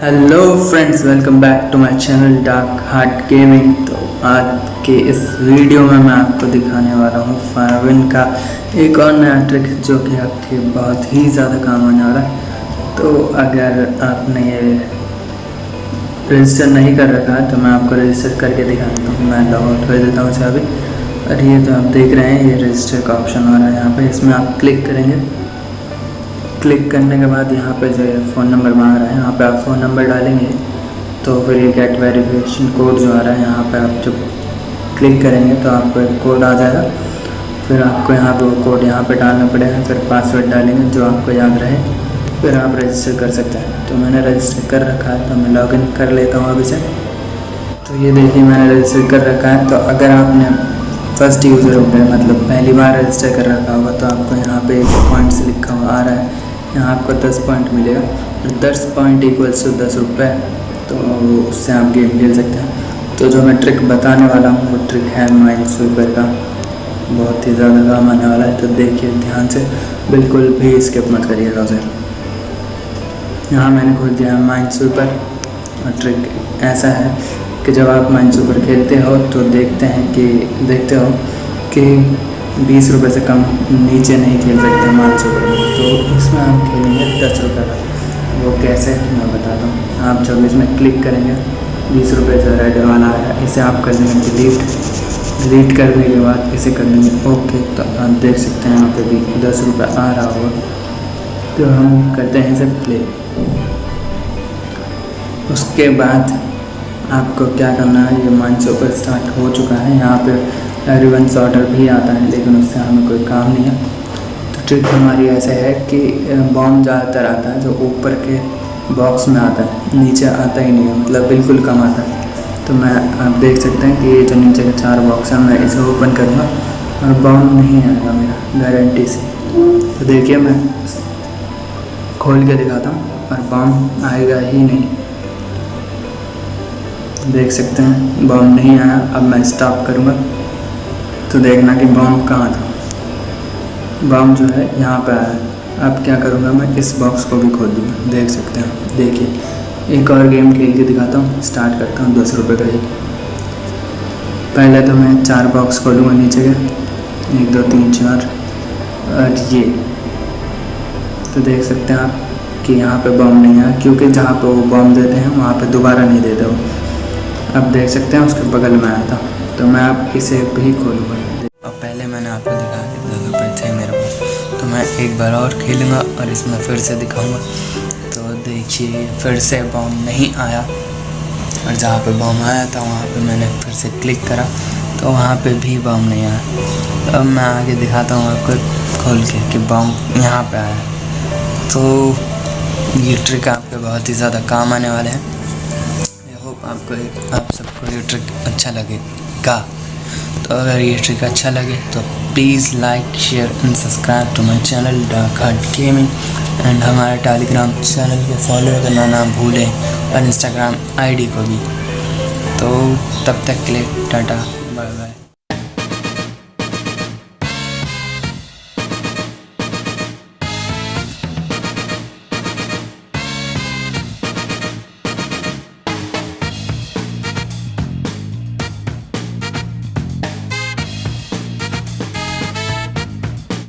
Hello friends welcome back to my channel dark heart gaming तो आज के इस वीडियो में मैं आपको दिखाने वाला हूँ फायरविन का एक और नया ट्रिक जो कि आपके बहुत ही ज़्यादा काम आने वाला है। तो अगर आपने ये रजिस्टर नहीं कर रखा है तो मैं आपको रजिस्टर करके दिखा देता हूँ। मैं लॉग आउट कर देता हूँ अभी और ये तो आप देख रहे हैं, ये रजिस्टर का ऑप्शन आ रहा है यहाँ पर इसमें आप क्लिक करेंगे। क्लिक करने के बाद यहाँ पे जो है फ़ोन नंबर मांग रहा है। यहाँ पे आप फ़ोन नंबर डालेंगे तो फिर ये गेट वेरिफिकेशन कोड जो आ रहा है, यहाँ पे आप जब क्लिक करेंगे तो आपको एक कोड आ जाएगा। फिर आपको यहाँ पे वो कोड यहाँ पे डालना पड़ेगा, फिर पासवर्ड डालेंगे जो आपको याद रहे, फिर आप रजिस्टर कर सकते हैं। तो मैंने रजिस्टर कर रखा है तो मैं लॉगिन कर लेता हूँ अभी से तो ये देखिए, मैंने रजिस्टर कर रखा है। तो अगर आपने फ़र्स्ट यूज़र होंगे मतलब पहली बार रजिस्टर कर रखा होगा तो आपको यहाँ पे पॉइंट्स लिखा हुआ आ रहा है। यहाँ आपको दस पॉइंट मिलेगा। और दस पॉइंट इक्वल्स टू दस रुपये तो उससे आप गेम खेल सकते हैं। तो जो मैं ट्रिक बताने वाला हूँ, वो ट्रिक है माइंड स्वीपर का। बहुत ही ज़्यादा काम आने वाला है तो देखिए ध्यान से। बिल्कुल भी स्किप मत करिएगा उसे। यहाँ मैंने खोल दिया है माइंड स्वीपर और ट्रिक ऐसा है कि जब आप माइंड स्वीपर खेलते हो तो देखते हैं कि देखते हो कि बीस रुपये से कम नीचे नहीं खेल सकते माइंड स्वीपर तो इसमें आप खेलेंगे दस रुपये का। वो कैसे? मैं बताता हूँ। आप जब इसमें क्लिक करेंगे, बीस रुपये से रेड वाला आया इसे आप कर देंगे डिलीट डिलीट करने के बाद इसे कर देंगे ओके तो आप देख सकते हैं यहाँ पे भी दस रुपये आ रहा होगा। तो हम करते हैं इसे प्ले उसके बाद आपको क्या करना है? ये माइंड सुपर स्टार्ट हो चुका है। यहाँ पे रिवंस ऑर्डर भी आता है, लेकिन उससे हमें कोई काम नहीं है। तो ट्रिक हमारी ऐसे है कि बॉम्ब ज़्यादातर आता है जो ऊपर के बॉक्स में आता है, नीचे आता ही नहीं है मतलब बिल्कुल कम आता है। तो मैं, आप देख सकते हैं कि ये जो नीचे के चार बॉक्स हैं, मैं इसे ओपन करूँगा और बॉम्ब नहीं आएगा मेरा गारंटी से। तो देखिए मैं खोल के दिखाता हूँ और बॉम्ब आएगा ही नहीं। देख सकते हैं बॉम्ब नहीं आया, अब मैं स्टॉप करूँगा। तो देखना कि बम कहाँ था। बम जो है, यहाँ पर आया। अब क्या करूँगा मैं? इस बॉक्स को भी खोल दूँगा। देख सकते हैं देखिए, एक और गेम खेल के दिखाता हूँ। स्टार्ट करता हूँ दस रुपये का ही। पहले तो मैं चार बॉक्स खोलूँगा नीचे के। एक, दो, तीन, चार और ये। तो देख सकते हैं आप कि यहाँ पे बम नहीं आया, क्योंकि जहाँ पे वो बम देते हैं, वहाँ पे दोबारा नहीं देते वो। अब देख सकते हैं, उसके बगल में आया था। तो मैं आप इसे भी खोलूँगा। अब पहले मैंने आपको दिखाया कि दस रुपये थे मेरे पास। तो मैं एक बार और खेलूँगा और इसमें फिर से दिखाऊँगा। तो देखिए, फिर से बॉम्ब नहीं आया। और जहाँ पे बॉम्ब आया था, वहाँ पे मैंने फिर से क्लिक करा। तो वहाँ पे भी बॉम्ब नहीं आया। अब मैं आगे दिखाता हूँ आपको खोल के कि बॉम्ब यहाँ पे आया। तो ये ट्रिक आपके बहुत ही ज़्यादा काम आने वाले हैं। आई होप आपको आप सबको ये ट्रिक अच्छा लगेगा तो अगर ये ट्रिक अच्छा लगे तो please like, share and subscribe to my channel dark heart gaming. And हमारे टेलीग्राम चैनल को फॉलो करना ना भूलें और इंस्टाग्राम आईडी को भी। तो तब तक के लिए टाटा